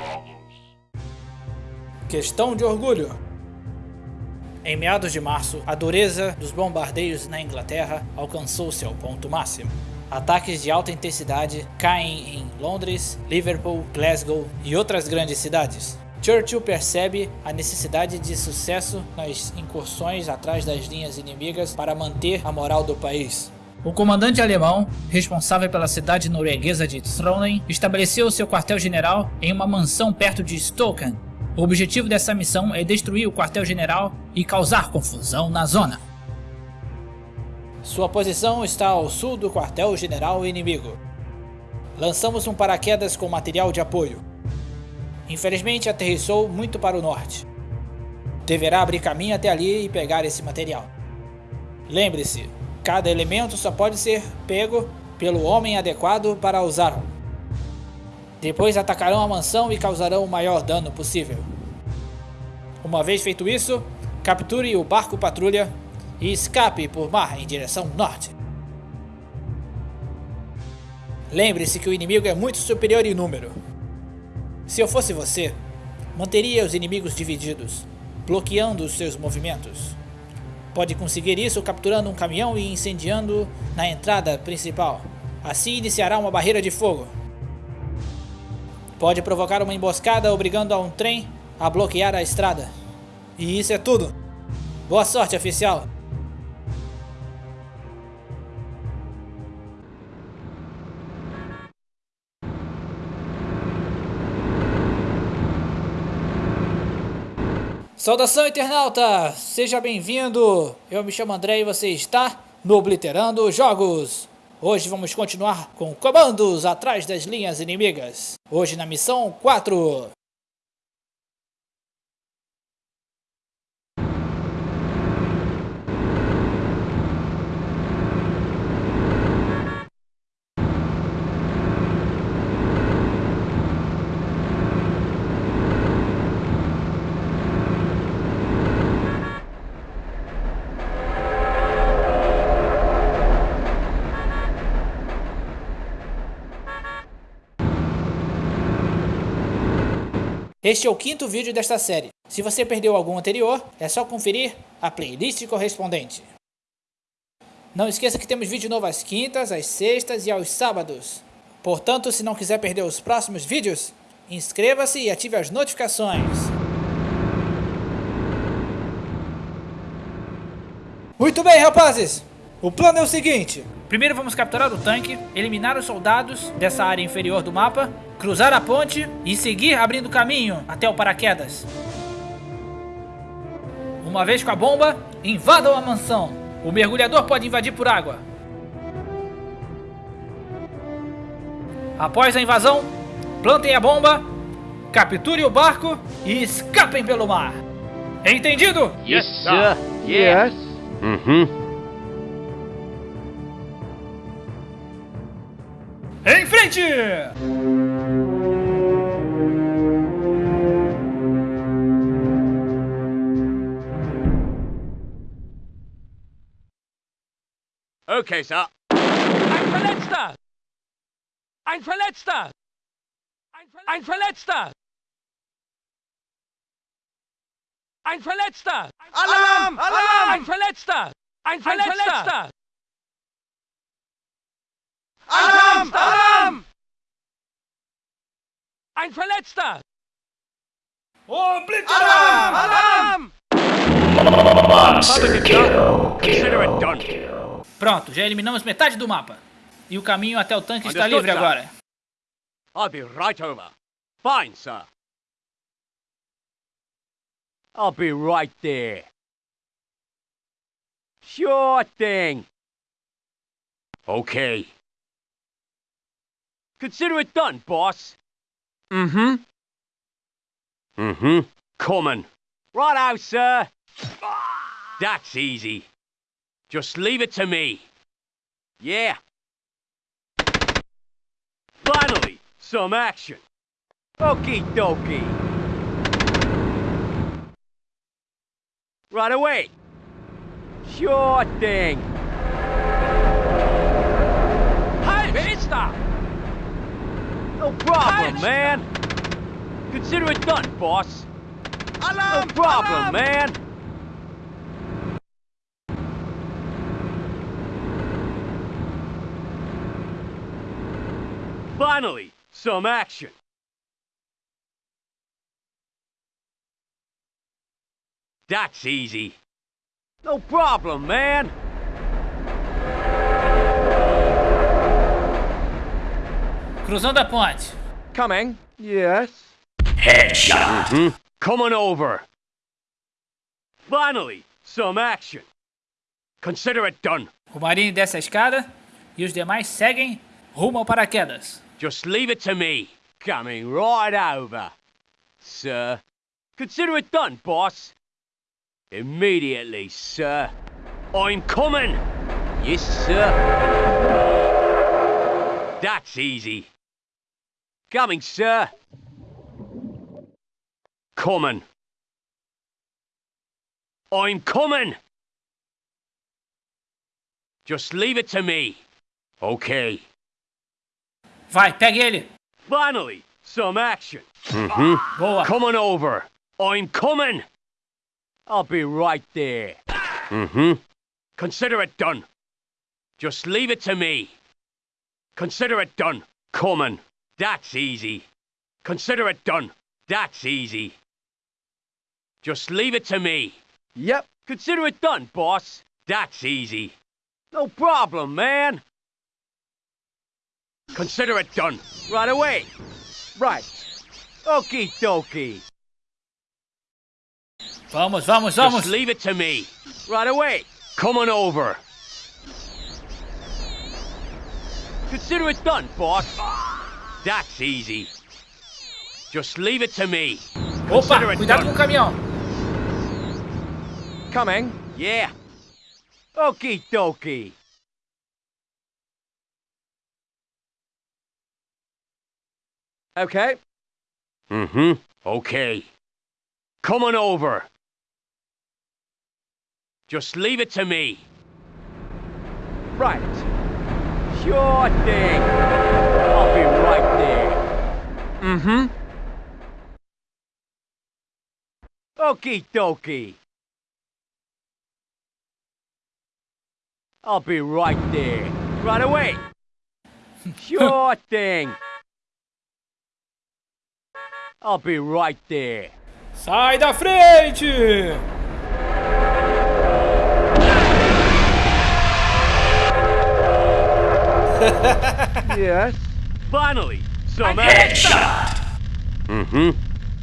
Jogos. Questão de orgulho. Em meados de março, a dureza dos bombardeios na Inglaterra alcançou seu ponto máximo. Ataques de alta intensidade caem em Londres, Liverpool, Glasgow e outras grandes cidades. Churchill percebe a necessidade de sucesso nas incursões atrás das linhas inimigas para manter a moral do país. O comandante alemão, responsável pela cidade norueguesa de Trondheim, estabeleceu seu quartel-general em uma mansão perto de Stoken. O objetivo dessa missão é destruir o quartel-general e causar confusão na zona. Sua posição está ao sul do quartel-general inimigo. Lançamos um paraquedas com material de apoio. Infelizmente aterrissou muito para o norte. Deverá abrir caminho até ali e pegar esse material. Lembre-se, Cada elemento só pode ser pego pelo homem adequado para usá-lo. Depois atacarão a mansão e causarão o maior dano possível. Uma vez feito isso, capture o barco patrulha e escape por mar em direção norte. Lembre-se que o inimigo é muito superior em número. Se eu fosse você, manteria os inimigos divididos, bloqueando os seus movimentos. Pode conseguir isso capturando um caminhão e incendiando na entrada principal. Assim iniciará uma barreira de fogo. Pode provocar uma emboscada obrigando a um trem a bloquear a estrada. E isso é tudo. Boa sorte, oficial. Saudação, internauta! Seja bem-vindo! Eu me chamo André e você está no Obliterando Jogos. Hoje vamos continuar com comandos atrás das linhas inimigas. Hoje na missão 4. Este é o quinto vídeo desta série. Se você perdeu algum anterior, é só conferir a playlist correspondente. Não esqueça que temos vídeo novo às quintas, às sextas e aos sábados. Portanto, se não quiser perder os próximos vídeos, inscreva-se e ative as notificações. Muito bem, rapazes! O plano é o seguinte. Primeiro vamos capturar o tanque, eliminar os soldados dessa área inferior do mapa, cruzar a ponte e seguir abrindo caminho até o paraquedas. Uma vez com a bomba, invadam a mansão. O mergulhador pode invadir por água. Após a invasão, plantem a bomba, capturem o barco e escapem pelo mar. Entendido? Yes, sir. Yes. Uhum. Bleacher! Okay, Sir. Ein Verletzter! Ein Verletzter! Ein, Ver ein Verletzter! Ein Verletzter! Alarm! Alarm! Alarm! Ein Verletzter! Ein Verletzter! Ein Verletzter. Alarm! Alarm! Ein Verletzter! Oh, Blitz! Alarm! Alarm! Monster kill, Consider it Pronto, já eliminamos metade do mapa. E o caminho até o tanque está livre agora. I'll be right over. Fine, sir. I'll be right there. Sure thing. Okay. Consider it done, boss. Mm-hmm. Mm-hmm. Coming. Right out, sir. That's easy. Just leave it to me. Yeah. Finally, some action. Okie dokie. Right away. Sure thing. problem, man. Consider it done, boss. Alarm, no problem, alarm. man. Finally, some action. That's easy. No problem, man. Cruzando a ponte. Coming. Yes. Headshot. Mm -hmm. Coming over. Finally, some action. Consider it done. O marinho desce a escada e os demais seguem rumo ao paraquedas. Just leave it to me. Coming right over. Sir. Consider it done, boss. Immediately, sir. I'm coming. Yes, sir. That's easy. Coming, sir. Coming. I'm coming. Just leave it to me. Okay. Vai, pega ele. Finally, some action. Mm-hmm. Boa. Coming over. I'm coming. I'll be right there. Mm-hmm. Consider it done. Just leave it to me. Consider it done. Coming. That's easy. Consider it done. That's easy. Just leave it to me. Yep. Consider it done, boss. That's easy. No problem, man. Consider it done. Right away. Right. Okie dokie. Vamos, vamos, vamos. Just leave it to me. Right away. Come on over. Consider it done, boss. That's easy. Just leave it to me. Opa, cuidado com o caminhão. Coming. Yeah. Okie dokie. Okay. Mm-hmm. Okay. Come on over. Just leave it to me. Right. Sure thing right there. Mm-hmm. Okie dokie. I'll be right there. Right away. sure thing. I'll be right there. Sai da frente! yes? Finally, some headshot! Uhum. Mm-hmm.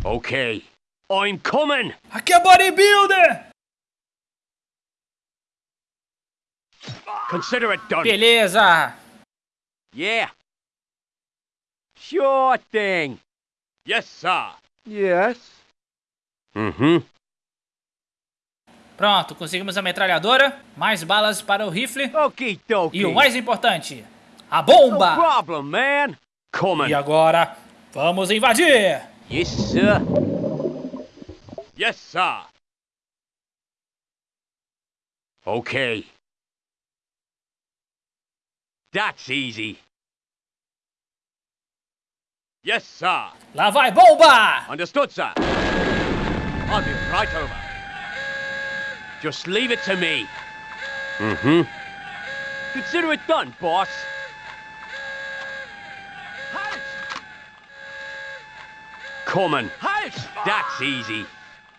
Ok. Okay. I'm coming! Aqui é bodybuilder! Consider it done. Beleza! Yeah! Sure thing! Yes, sir! Yes? Uhum. Pronto, conseguimos a metralhadora, mais balas para o rifle. Ok, dokie. E o mais importante, a bomba! No problem, man. Coming. E agora, vamos invadir! Yes, sir. Yes, sir. Okay. That's easy. Yes, sir. Lá vai bomba! Understood, sir. I'll be right over. Just leave it to me. Mm-hmm. Consider it done, boss. coming. Halt! That's easy.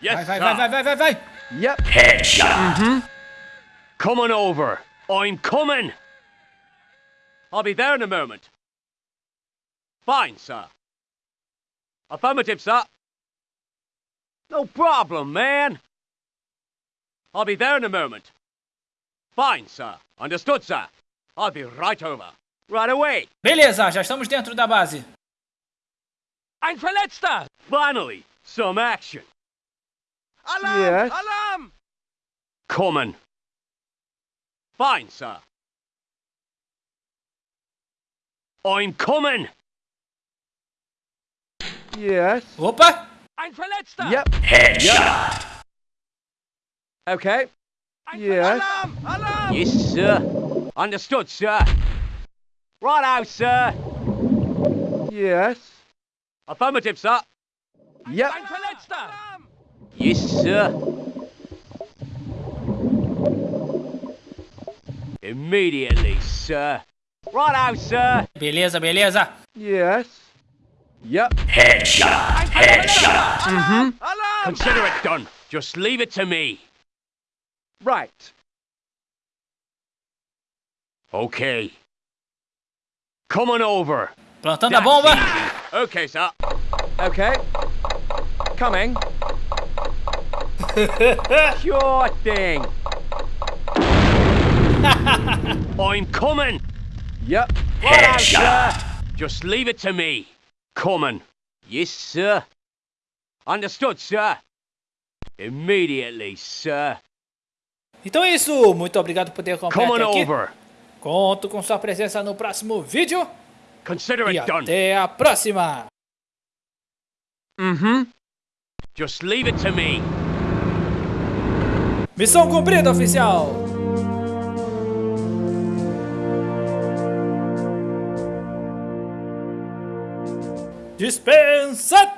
Yes, sir. vai, vai, vai, vai, vai. Yep. Headshot. Mm-hmm. Coming over. I'm coming. I'll be there in a moment. Fine, sir. Affirmative, sir. No problem, man. I'll be there in a moment. Fine, sir. Understood, sir. I'll be right over. Right away. Beleza, já estamos dentro da base. Ein Verletzter! Finally, some action. Alarm! Yes. Alarm! Common. Fine, sir. I'm coming! Yes. Hoppa! Ein Verletzter! Yep. Headshot! Yep. Okay. Ein yes. Alarm! Alarm! Yes, sir. Understood, sir. Right out, sir. Yes. Affirmative, sir. Yep. Yes, sir. Immediately, sir. Right Righto, sir. Beleza, beleza. Yes. Yep. Headshot. Headshot. Mm-hmm. Consider it done. Just leave it to me. Right. Okay. Coming over. Plantando That's a bomba. Okay, sir. Okay. Coming. sure thing. I'm coming. Yep. Right Headshot. Just leave it to me. Coming. Yes, sir. Understood, sir. Immediately, sir. Então é isso. Muito obrigado por ter acompanhado aqui. Over. Conto com sua presença no próximo vídeo. Consider it done. Até a próxima. Uhum. Just leave it to me. Missão cumprida, oficial. Dispensa!